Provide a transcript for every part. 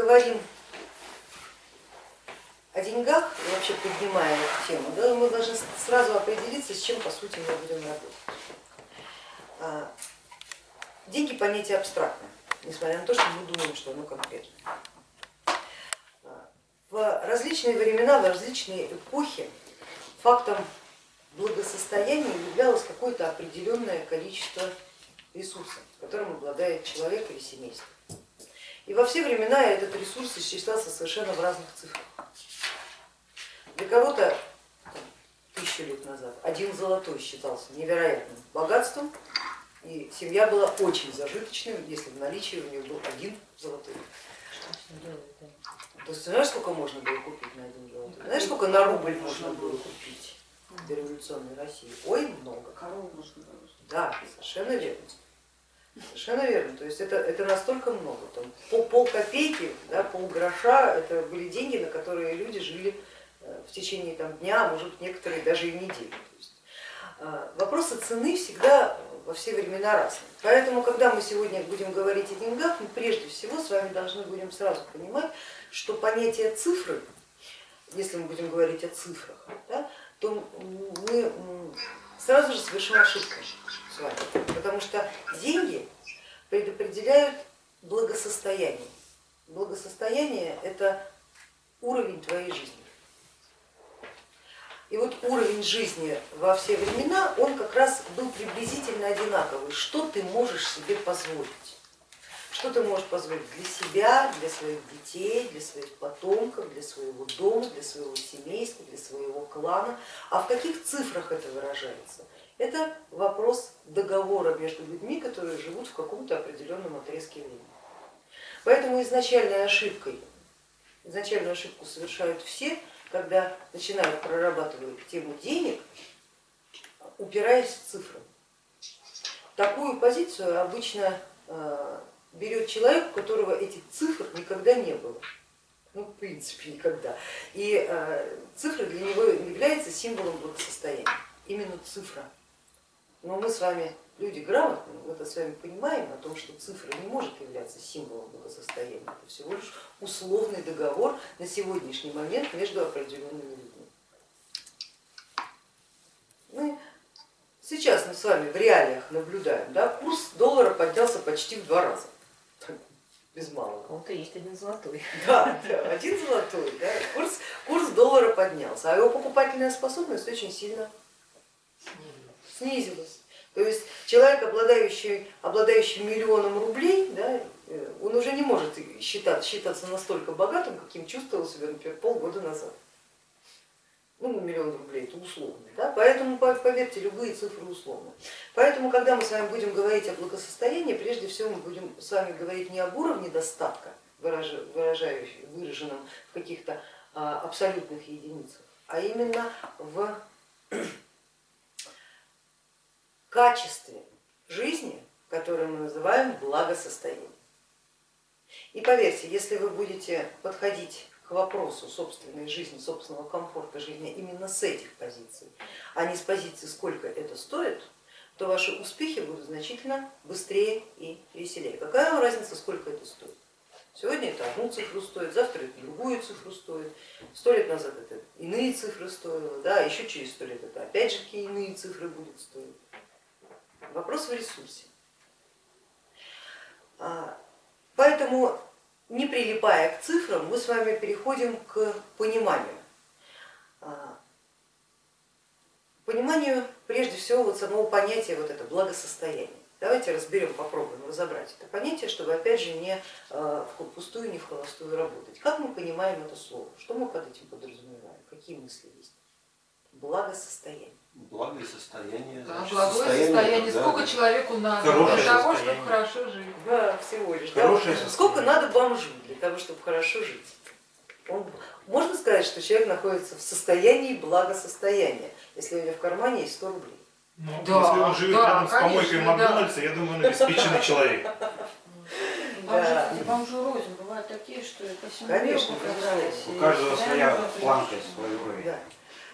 говорим о деньгах, и вообще поднимая эту тему, да, мы должны сразу определиться, с чем по сути мы будем работать. А, деньги понятие абстрактное, несмотря на то, что мы думаем, что оно конкретное. А, в различные времена, в различные эпохи фактом благосостояния являлось какое-то определенное количество ресурсов, которым обладает человек или семейство. И во все времена этот ресурс исчислялся совершенно в разных цифрах. Для кого-то тысячу лет назад один золотой считался невероятным богатством, и семья была очень зажиточной, если в наличии у нее был один золотой. То есть знаешь, сколько можно было купить на один золотой? Знаешь, сколько на рубль можно было купить в дореволюционной России? Ой, много. Корову можно было. Да, совершенно верно. Совершенно верно. То есть это, это настолько много. Там, пол, пол копейки, да, пол гроша, это были деньги, на которые люди жили э, в течение там, дня, а может некоторые даже и недели. Есть, а, вопросы цены всегда во все времена разные. Поэтому, когда мы сегодня будем говорить о деньгах, мы прежде всего с вами должны будем сразу понимать, что понятие цифры, если мы будем говорить о цифрах, да, то мы сразу же совершим ошибку вами, потому что деньги предопределяют благосостояние. Благосостояние это уровень твоей жизни. И вот уровень жизни во все времена, он как раз был приблизительно одинаковый. Что ты можешь себе позволить? Что ты можешь позволить для себя, для своих детей, для своих потомков, для своего дома, для своего семейства, для своего клана? А в каких цифрах это выражается? Это вопрос договора между людьми, которые живут в каком-то определенном отрезке времени. Поэтому изначальной ошибкой, изначальную ошибку совершают все, когда начинают прорабатывать тему денег, упираясь в цифры. Такую позицию обычно э, берет человек, у которого этих цифр никогда не было. Ну, в принципе, никогда. И э, цифра для него является символом благосостояния, именно цифра. Но мы с вами люди грамотные, мы это с вами понимаем о том, что цифра не может являться символом благосостояния, это всего лишь условный договор на сегодняшний момент между определенными людьми. Мы сейчас мы с вами в реалиях наблюдаем, да, курс доллара поднялся почти в два раза, без малого. У кого-то есть один золотой. Да, да один золотой, да, курс, курс доллара поднялся, а его покупательная способность очень сильно снизилась. То есть человек, обладающий, обладающий миллионом рублей, да, э, он уже не может считать, считаться настолько богатым, каким чувствовал себя, например, полгода назад. Ну, миллион рублей это условно, да? поэтому поверьте, любые цифры условны. Поэтому, когда мы с вами будем говорить о благосостоянии, прежде всего мы будем с вами говорить не об уровне достатка, выраженном в каких-то а, абсолютных единицах, а именно в качестве жизни, которое мы называем благосостоянием. И поверьте, если вы будете подходить к вопросу собственной жизни, собственного комфорта жизни именно с этих позиций, а не с позиции, сколько это стоит, то ваши успехи будут значительно быстрее и веселее. Какая вам разница, сколько это стоит? Сегодня это одну цифру стоит, завтра это другую цифру стоит, сто лет назад это иные цифры стоило, да, еще через сто лет это опять же какие иные цифры будет стоить. Вопрос в ресурсе. А, поэтому, не прилипая к цифрам, мы с вами переходим к пониманию. А, пониманию прежде всего вот самого понятия вот это благосостояние. Давайте разберем, попробуем разобрать это понятие, чтобы опять же не а, впустую, не в холостую работать. Как мы понимаем это слово? Что мы под этим подразумеваем? Какие мысли есть? Благосостояние благое состояние. Да, благое состояние. Да, Сколько да. человеку надо для того, чтобы хорошо жить? Да, всего лишь. Хорошее да. Сколько надо бомжу для того, чтобы хорошо жить? Он, можно сказать, что человек находится в состоянии благосостояния, если у него в кармане есть 100 рублей. Ну, да, если он живет да, рядом с помойкой Макдональдса, да. я думаю, он обеспеченный человек. Да. Бомжи рознь, бывают такие, что по всему Конечно, У каждого своя планка, свой уровень.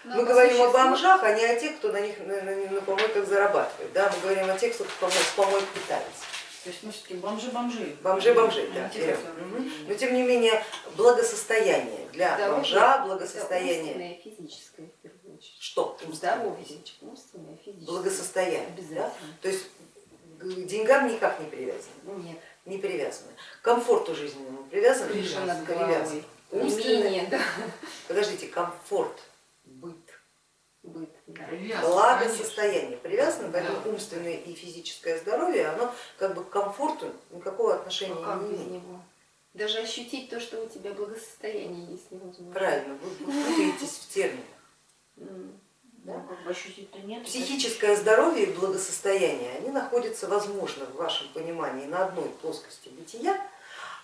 Да. Мы говорим о бомжах, а не о тех, кто на них на, на, на помойках зарабатывает. Да? Мы говорим о тех, кто с помойк питается. То есть мы все-таки бомжи-бомжи. Бомжи-бомжи, да. Интересно. Но тем не менее, благосостояние для Здоровье бомжа, благосостояние, умственное и физическое, что? Здоровье, умственное физическое. Благосостояние. Да? Обязательно. То есть к деньгам никак не привязаны. Нет, Не привязаны. К комфорту жизненному привязаны? крыша над Привязаны. головой. Умственное? Имение, да. Подождите, комфорт, Быт, да. благосостояние привязано, поэтому умственное и физическое здоровье, оно как бы к комфорту никакого отношения как не имеет. Даже ощутить то, что у тебя благосостояние есть невозможно. Правильно, вы, вы путаетесь в терминах. Ну, нет. Психическое здоровье и благосостояние, они находятся, возможно, в вашем понимании на одной плоскости бытия,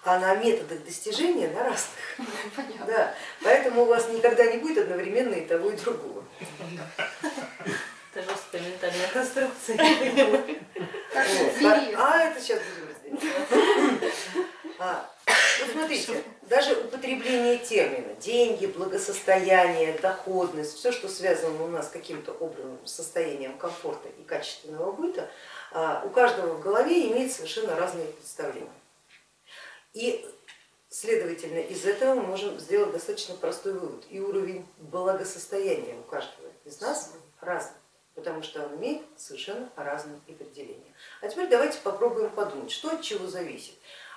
а на методах достижения на разных. Понятно. Да. Поэтому у вас никогда не будет одновременно и того, и другого. Это жесткая ментальная конструкция. А это сейчас будем разбирать. А, вот смотрите, даже употребление термина деньги, благосостояние, доходность, все, что связано у нас с каким-то образом с состоянием комфорта и качественного быта, а, у каждого в голове имеет совершенно разные представления. И, следовательно, из этого мы можем сделать достаточно простой вывод. И уровень благосостояния у каждого из нас разный, потому что он имеет совершенно разные определения. А теперь давайте попробуем подумать, что от чего зависит.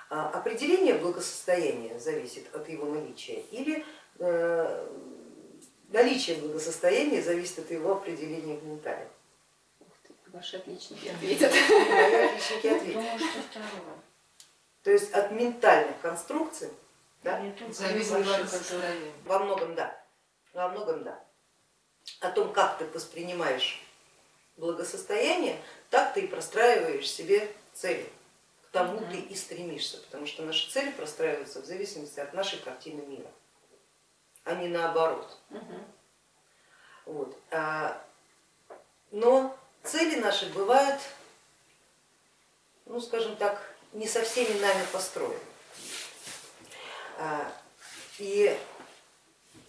А, Определение благосостояния зависит от его наличия или э, наличие благосостояния зависит от его определения в ментале? Ух ты, Ваши отличники ответят. Мои отличники ответят. Думаю, что второе. То есть от ментальных конструкций да. Во многом да, во многом да. О том, как ты воспринимаешь благосостояние, так ты и простраиваешь себе цели, к тому ты и стремишься, потому что наши цели простраиваются в зависимости от нашей картины мира, а не наоборот. Вот. А, Но цели наши бывают, ну скажем так, не со всеми нами построены. А, И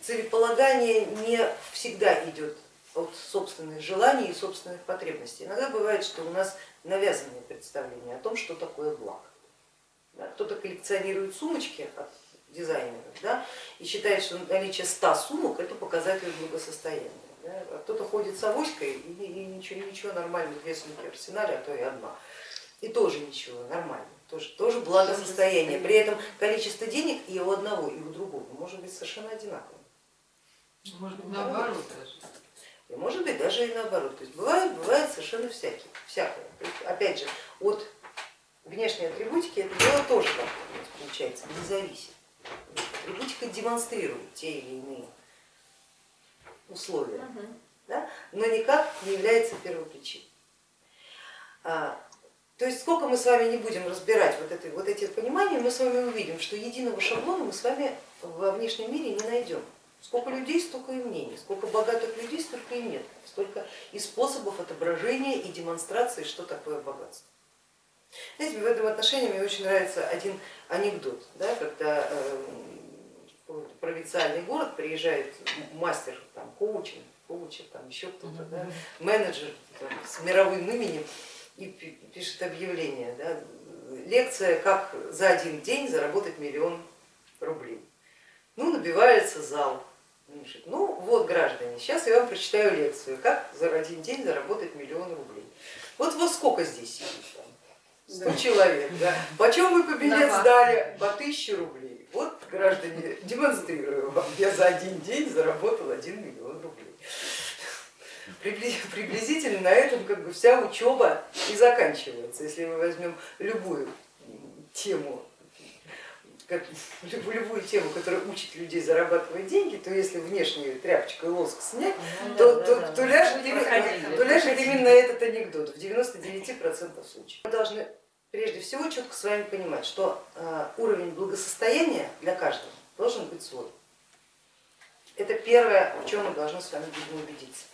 целеполагание не всегда идет от собственных желаний и собственных потребностей. Иногда бывает, что у нас навязанные представления о том, что такое благо. Кто-то коллекционирует сумочки от дизайнеров да, и считает, что наличие 100 сумок это показатель благосостояния. Да, а кто-то ходит с авоськой и, и ничего, ничего нормально, две сумки в арсенале, а то и одна. И тоже ничего, нормально, тоже, тоже благосостояние. При этом количество денег и у одного, и у другого может быть совершенно одинаковым. Может быть, наоборот даже. И может быть даже и наоборот. То есть бывает, бывает совершенно всякие, всякое. Есть, опять же, от внешней атрибутики это дело тоже получается, не зависит. Атрибутика демонстрирует те или иные условия, Мгм. да, но никак не является первопричиной. То есть сколько мы с вами не будем разбирать вот, это, вот эти понимания, мы с вами увидим, что единого шаблона мы с вами во внешнем мире не найдем. Сколько людей, столько и мнений, сколько богатых людей, столько и нет, столько и способов отображения и демонстрации, что такое богатство. Знаете, в этом отношении мне очень нравится один анекдот, да, когда э, в провинциальный город приезжает мастер, там, коучинг, коучер, там еще кто-то, да, менеджер там, с мировым именем и пи- пишет объявление, да, лекция «Как за один день заработать миллион рублей». Ну, набивается зал. Пишет, Ну вот, граждане, сейчас я вам прочитаю лекцию, как за один день заработать миллион рублей. Вот во сколько здесь сидит? Там? 100 человек, да. Почем вы по билет Давай. сдали? По 1000 рублей. Вот, граждане, демонстрирую вам, я за один день заработал 1 миллион рублей. Прибли- Приблизительно на этом как бы вся учеба и заканчивается. Если мы возьмем любую тему, как, любую, тему, которая учит людей зарабатывать деньги, то если внешнюю тряпочку и лоск снять, Ну то, да, то- да, да. то ляжет, Мы именно, то ляжет именно этот анекдот в 99% случаев. Мы должны прежде всего четко с вами понимать, что э, уровень благосостояния для каждого должен быть свой. Это первое, в чем мы должны с вами будем убедиться.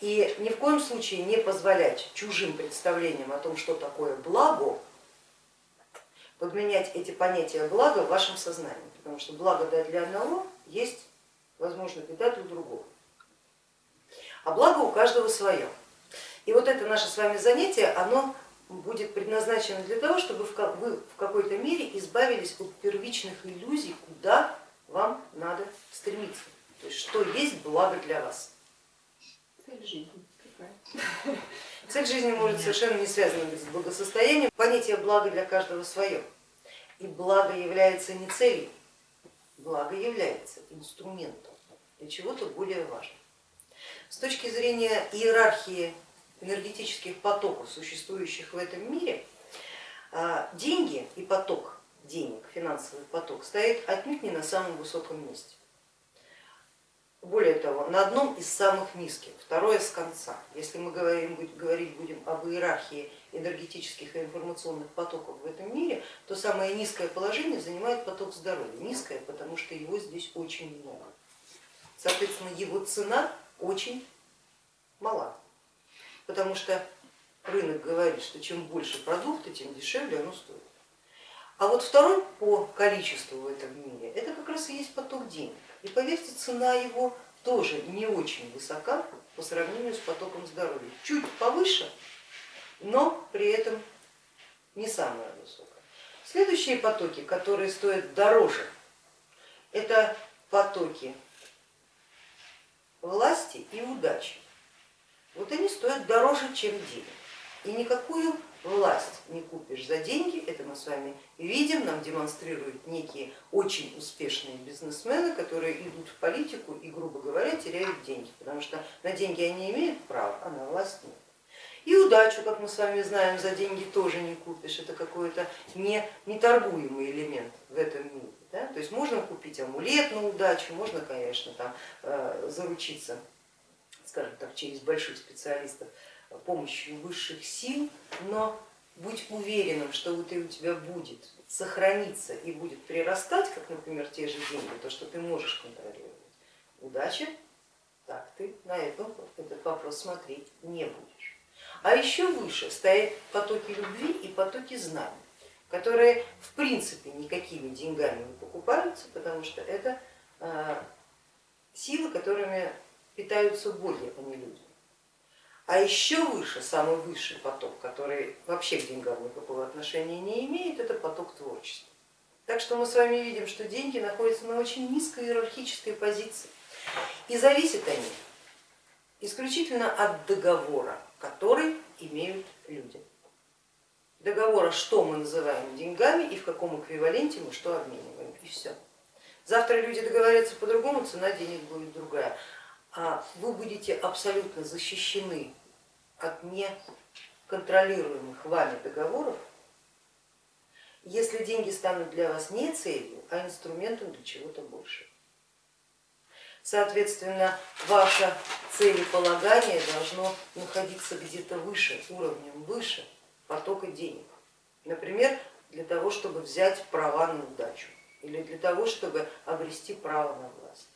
И ни в коем случае не позволять чужим представлениям о том, что такое благо, подменять эти понятия блага в вашем сознании, потому что благо для одного есть, возможно, беда для другого. А благо у каждого свое. И вот это наше с вами занятие, оно будет предназначена для того, чтобы вы в какой-то мере избавились от первичных иллюзий, куда вам надо стремиться, то есть что есть благо для вас. Цель жизни. Цель жизни может совершенно не связана быть с благосостоянием. Понятие блага для каждого свое. И благо является не целью, благо является инструментом для чего-то более важного. С точки зрения иерархии энергетических потоков, существующих в этом мире, а, деньги и поток денег, финансовый поток стоит отнюдь не на самом высоком месте. Более того, на одном из самых низких, второе с конца. Если мы говорим, говорить будем об иерархии энергетических и информационных потоков в этом мире, то самое низкое положение занимает поток здоровья. Низкое, потому что его здесь очень много. Соответственно, его цена очень мала, потому что рынок говорит, что чем больше продукта, тем дешевле оно стоит. А вот второй по количеству в этом мире, это как раз и есть поток денег. И поверьте, цена его тоже не очень высока по сравнению с потоком здоровья. Чуть повыше, но при этом не самая высокая. Следующие потоки, которые стоят дороже, это потоки власти и удачи. Вот они стоят дороже, чем денег. И никакую власть не купишь за деньги, это мы с вами видим, нам демонстрируют некие очень успешные бизнесмены, которые идут в политику и, грубо говоря, теряют деньги, потому что на деньги они имеют право, а на власть нет. И удачу, как мы с вами знаем, за деньги тоже не купишь, это какой-то не, неторгуемый элемент в этом мире. Да? То есть можно купить амулет на удачу, можно, конечно, там, э, заручиться, скажем так, через больших специалистов помощью высших сил, но будь уверенным, что вот и у тебя будет сохраниться и будет прирастать, как, например, те же деньги, то, что ты можешь контролировать. Удачи, так ты на этот, этот вопрос смотреть не будешь. А еще выше стоят потоки любви и потоки знаний, которые в принципе никакими деньгами не покупаются, потому что это а, силы, которыми питаются боги, а не люди. А еще выше, самый высший поток, который вообще к деньгам никакого отношения не имеет, это поток творчества. Так что мы с вами видим, что деньги находятся на очень низкой иерархической позиции. И зависят они исключительно от договора, который имеют люди. Договора, что мы называем деньгами и в каком эквиваленте мы что обмениваем, и все. Завтра люди договорятся по-другому, цена денег будет другая. А вы будете абсолютно защищены от неконтролируемых вами договоров, если деньги станут для вас не целью, а инструментом для чего-то большего. Соответственно, ваше целеполагание должно находиться где-то выше, уровнем выше потока денег. Например, для того, чтобы взять права на удачу или для того, чтобы обрести право на власть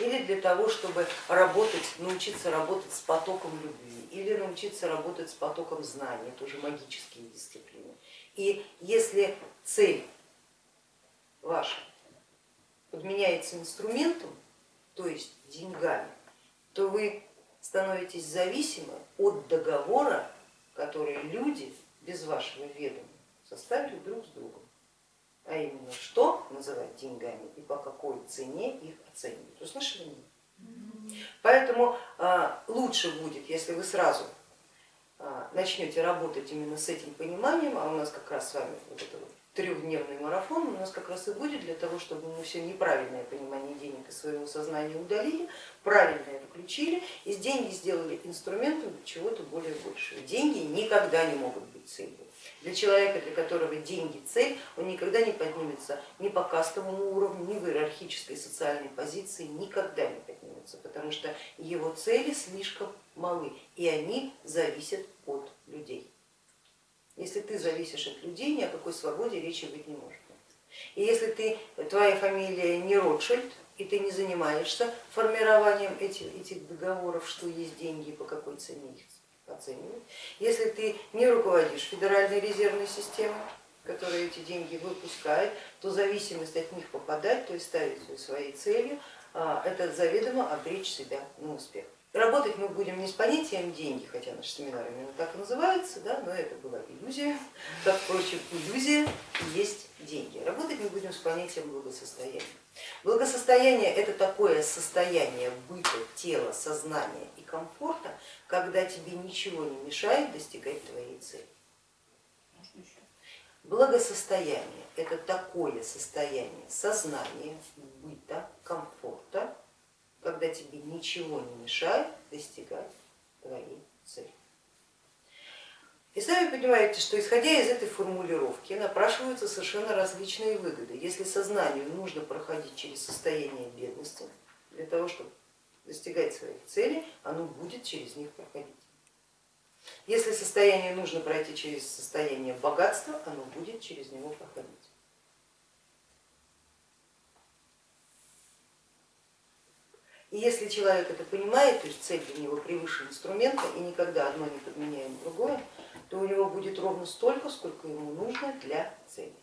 или для того, чтобы работать, научиться работать с потоком любви, или научиться работать с потоком знаний, это уже магические дисциплины. И если цель ваша подменяется инструментом, то есть деньгами, то вы становитесь зависимы от договора, который люди без вашего ведома составили друг с другом а именно что называть деньгами и по какой цене их оценивать. Услышали меня? Поэтому а, лучше будет, если вы сразу а, начнете работать именно с этим пониманием, а у нас как раз с вами вот это вот трехдневный марафон у нас как раз и будет для того, чтобы мы все неправильное понимание денег из своего сознания удалили, правильное включили и деньги сделали инструментом чего-то более большего. Деньги никогда не могут быть целью. Для человека, для которого деньги цель, он никогда не поднимется ни по кастовому уровню, ни в иерархической социальной позиции, никогда не поднимется, потому что его цели слишком малы и они зависят от людей. Если ты зависишь от людей, ни о какой свободе речи быть не может. И если ты, твоя фамилия не Ротшильд, и ты не занимаешься формированием этих, этих договоров, что есть деньги и по какой цене их оценивать. Если ты не руководишь Федеральной резервной системой, которая эти деньги выпускает, то зависимость от них попадать, то есть ставить своей целью, а, это заведомо обречь себя на успех. Работать мы будем не с понятием деньги, хотя наш семинар именно так и называется, да, но это была иллюзия, как, впрочем, иллюзия есть деньги. Работать мы будем с понятием благосостояния. Благосостояние это такое состояние быта, тела, сознания и комфорта, когда тебе ничего не мешает достигать твоей цели. Благосостояние это такое состояние сознания, быта, комфорта, когда тебе ничего не мешает достигать твоей цели. И сами понимаете, что исходя из этой формулировки напрашиваются совершенно различные выгоды. Если сознанию нужно проходить через состояние бедности для того, чтобы достигать своих целей, оно будет через них проходить. Если состояние нужно пройти через состояние богатства, оно будет через него проходить. И если человек это понимает, то есть цель для него превыше инструмента, и никогда одно не подменяем другое, то у него будет ровно столько, сколько ему нужно для цели.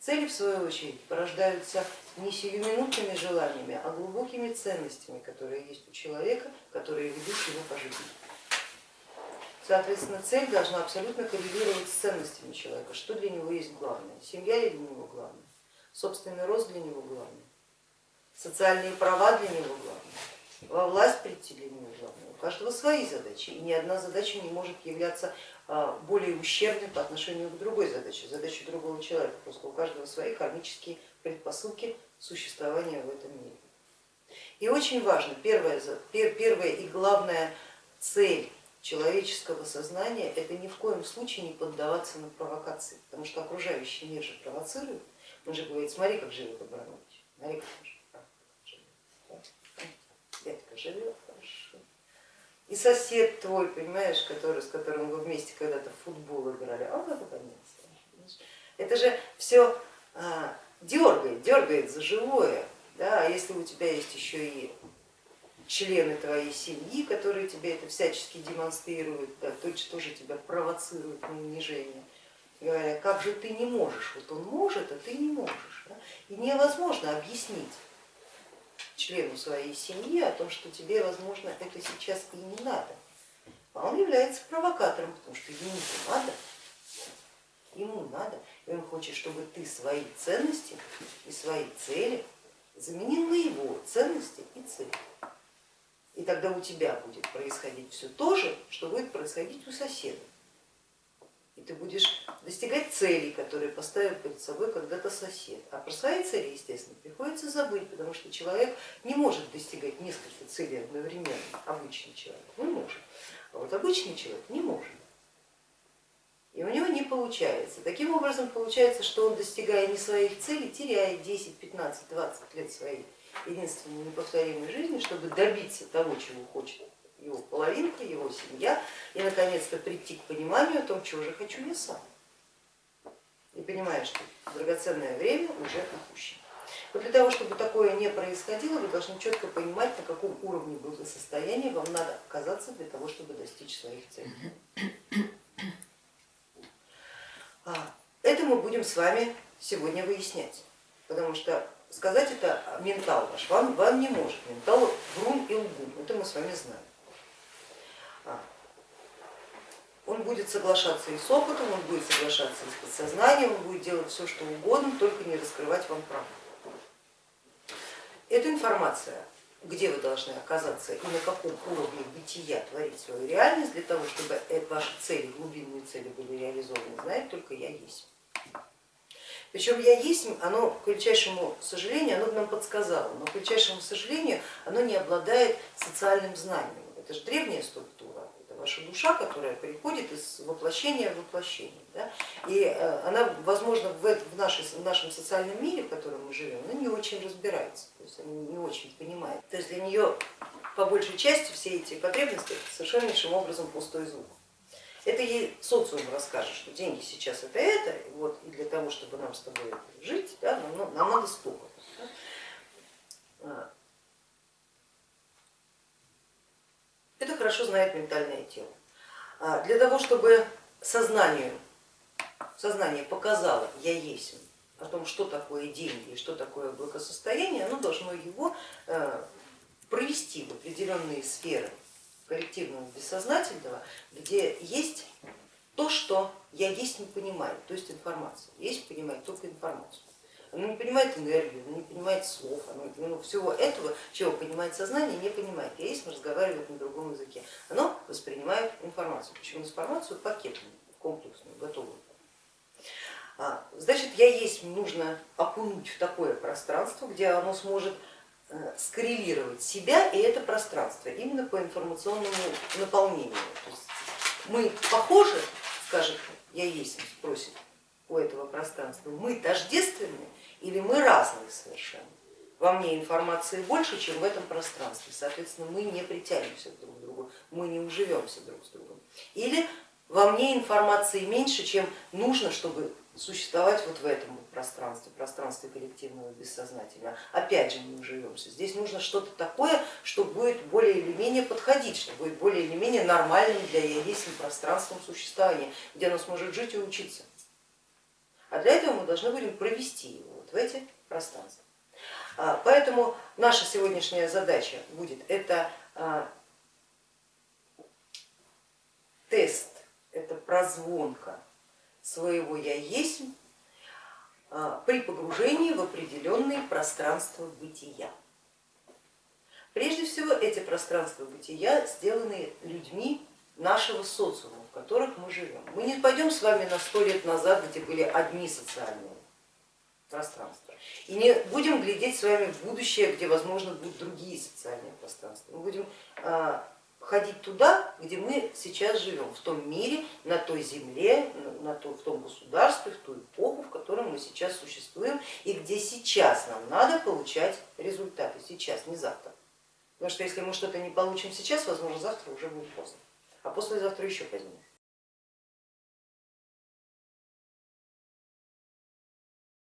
Цели, в свою очередь, порождаются не сиюминутными желаниями, а глубокими ценностями, которые есть у человека, которые ведут его по жизни. Соответственно, цель должна абсолютно коррелировать с ценностями человека, что для него есть главное, семья ли для него главное, собственный рост для него главное, социальные права для него главное, во власть прийти для него главное. У каждого свои задачи, и ни одна задача не может являться а, более ущербной по отношению к другой задаче, задаче другого человека, просто у каждого свои кармические предпосылки существования в этом мире. И очень важно, первая, первая и главная цель человеческого сознания это ни в коем случае не поддаваться на провокации, потому что окружающий мир же провоцирует. Он же говорит, смотри, как живет Абрамович, смотри, как живет дядька живет. И сосед твой, понимаешь, который, с которым вы вместе когда-то в футбол играли, а он поднялся. Это же все а, дергает, дергает за живое. Да? А если у тебя есть еще и члены твоей семьи, которые тебе это всячески демонстрируют, да, то тоже тебя провоцируют на унижение, говоря, как же ты не можешь, вот он может, а ты не можешь. Да? И невозможно объяснить члену своей семьи о том, что тебе, возможно, это сейчас и не надо. А он является провокатором, потому что ему надо, ему надо, и он хочет, чтобы ты свои ценности и свои цели заменил на его ценности и цели. И тогда у тебя будет происходить все то же, что будет происходить у соседа и ты будешь достигать целей, которые поставил перед собой когда-то сосед. А про свои цели, естественно, приходится забыть, потому что человек не может достигать несколько целей одновременно, обычный человек не может, а вот обычный человек не может. И у него не получается. Таким образом получается, что он, достигая не своих целей, теряет 10, 15, 20 лет своей единственной неповторимой жизни, чтобы добиться того, чего хочет его половинка, его семья, и наконец-то прийти к пониманию о том, чего же хочу я сам. И понимаешь, что драгоценное время уже упущено. Вот для того, чтобы такое не происходило, вы должны четко понимать, на каком уровне благосостояния вам надо оказаться для того, чтобы достичь своих целей. А, это мы будем с вами сегодня выяснять, потому что сказать это ментал ваш вам, вам не может. Ментал врун и лгун, это мы с вами знаем. Он будет соглашаться и с опытом, он будет соглашаться и с подсознанием, он будет делать все, что угодно, только не раскрывать вам правду. Эта информация, где вы должны оказаться и на каком уровне бытия творить свою реальность, для того, чтобы ваши цели, глубинные цели были реализованы, знает только я есть. Причем я есть, оно, к величайшему сожалению, оно нам подсказало, но к величайшему сожалению, оно не обладает социальным знанием. Это же древняя структура, ваша душа, которая приходит из воплощения в воплощение. Да? И э, она, возможно, в, в, нашей, в нашем социальном мире, в котором мы живем, она не очень разбирается, то есть она не очень понимает. То есть для нее по большей части все эти потребности совершеннейшим образом пустой звук. Это ей социум расскажет, что деньги сейчас это это, вот, и для того, чтобы нам с тобой жить, да, нам, нам надо столько. Да? Это хорошо знает ментальное тело. А для того, чтобы сознанию, сознание показало «я есть», о том, что такое деньги и что такое благосостояние, оно должно его э, провести в определенные сферы коллективного бессознательного, где есть то, что я есть не понимаю, то есть информация. Есть понимает только информацию. Оно не понимает энергию, оно не понимает слов, оно ну, всего этого, чего понимает сознание, не понимает. Я есть разговаривает на другом языке. Оно воспринимает информацию, причем информацию пакетную, комплексную, готовую. А, Значит, я есть нужно окунуть в такое пространство, где оно сможет э, скоррелировать себя и это пространство именно по информационному наполнению. То есть мы похожи, скажет я есть, спросит у этого пространства, мы тождественны или мы разные совершенно. Во мне информации больше, чем в этом пространстве, соответственно, мы не притянемся друг к другу, мы не уживемся друг с другом. Или во мне информации меньше, чем нужно, чтобы существовать вот в этом пространстве, пространстве коллективного бессознательного. Опять же не уживемся. Здесь нужно что-то такое, что будет более или менее подходить, что будет более или менее нормальным для яесни пространством существования, где оно сможет жить и учиться. А для этого мы должны будем провести его в эти пространства. А, Поэтому наша сегодняшняя задача будет это а, тест, это прозвонка своего я есть а, при погружении в определенные пространства бытия. Прежде всего эти пространства бытия сделаны людьми нашего социума, в которых мы живем. Мы не пойдем с вами на сто лет назад, где были одни социальные пространства, и не будем глядеть с вами в будущее, где, возможно, будут другие социальные пространства. Мы будем ходить туда, где мы сейчас живем, в том мире, на той земле, на том, в том государстве, в ту эпоху, в котором мы сейчас существуем и где сейчас нам надо получать результаты, сейчас, не завтра. Потому что если мы что-то не получим сейчас, возможно, завтра уже будет поздно, а послезавтра еще позднее.